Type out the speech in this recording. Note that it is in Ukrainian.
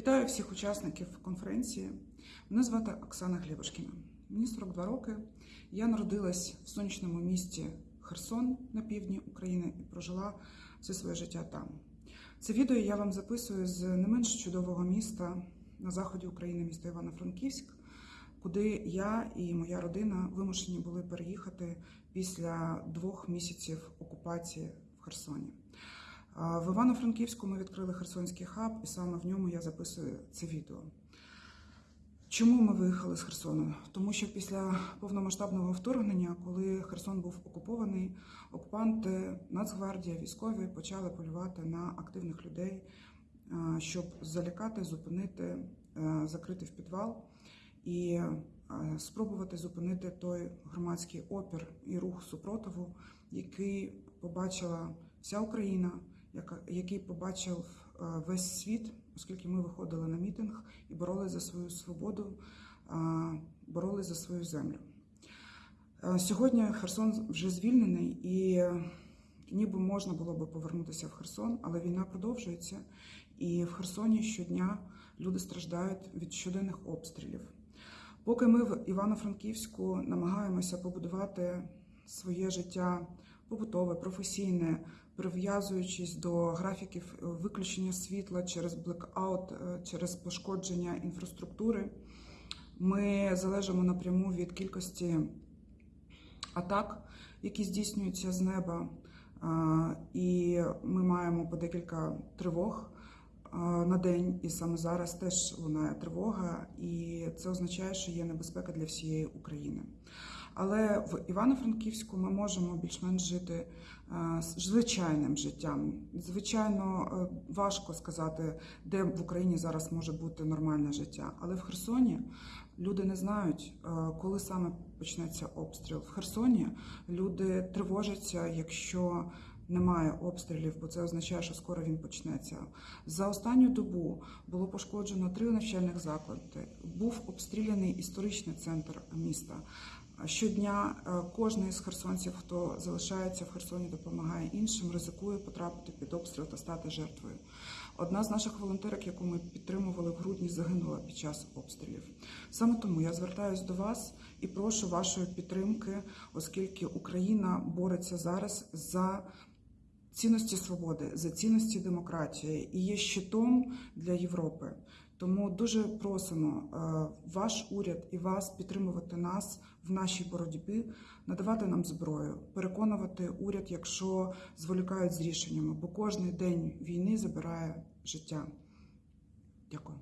Вітаю всіх учасників конференції. Мене звати Оксана Глєбушкіна. Мені 42 роки. Я народилась в сонячному місті Херсон на півдні України і прожила все своє життя там. Це відео я вам записую з не менш чудового міста на заході України, міста Івано-Франківськ, куди я і моя родина вимушені були переїхати після двох місяців окупації в Херсоні. В Івано-Франківську ми відкрили Херсонський хаб, і саме в ньому я записую це відео. Чому ми виїхали з Херсону? Тому що після повномасштабного вторгнення, коли Херсон був окупований, окупанти, Нацгвардія, військові почали полювати на активних людей, щоб залякати, зупинити, е, закрити в підвал і е, спробувати зупинити той громадський опір і рух супротиву, який побачила вся Україна, який побачив е, весь світ, оскільки ми виходили на мітинг і боролися за свою свободу, е, боролися за свою землю. Е, Сьогодні Херсон вже звільнений, і ніби можна було би повернутися в Херсон, але війна продовжується, і в Херсоні щодня люди страждають від щоденних обстрілів. Поки ми в Івано-Франківську намагаємося побудувати своє життя побутове, професійне, прив'язуючись до графіків е, виключення світла через блекаут, е, через пошкодження інфраструктури, ми залежимо напряму від кількості атак, які здійснюються з неба, і ми маємо по декілька тривог на день, і саме зараз теж лунає тривога, і це означає, що є небезпека для всієї України. Але в Івано-Франківську ми можемо більш-менш жити звичайним життям. Звичайно, е, важко сказати, де в Україні зараз може бути нормальне життя. Але в Херсоні люди не знають, е, коли саме почнеться обстріл. В Херсоні люди тривожаться, якщо немає обстрілів, бо це означає, що скоро він почнеться. За останню добу було пошкоджено три навчальних заклади. Був обстріляний історичний центр міста. Щодня е, кожен із херсонців, хто залишається в Херсоні, допомагає іншим, ризикує потрапити під обстріл та стати жертвою. Одна з наших волонтерок, яку ми підтримували в грудні, загинула під час обстрілів. Саме тому я звертаюся до вас і прошу вашої підтримки, оскільки Україна бореться зараз за цінності свободи, за цінності демократії і є щитом для Європи. Тому дуже просимо е, ваш уряд і вас підтримувати нас в нашій боротьбі, надавати нам зброю, переконувати уряд, якщо зволікають з рішеннями, бо кожний день війни забирає життя. Дякую.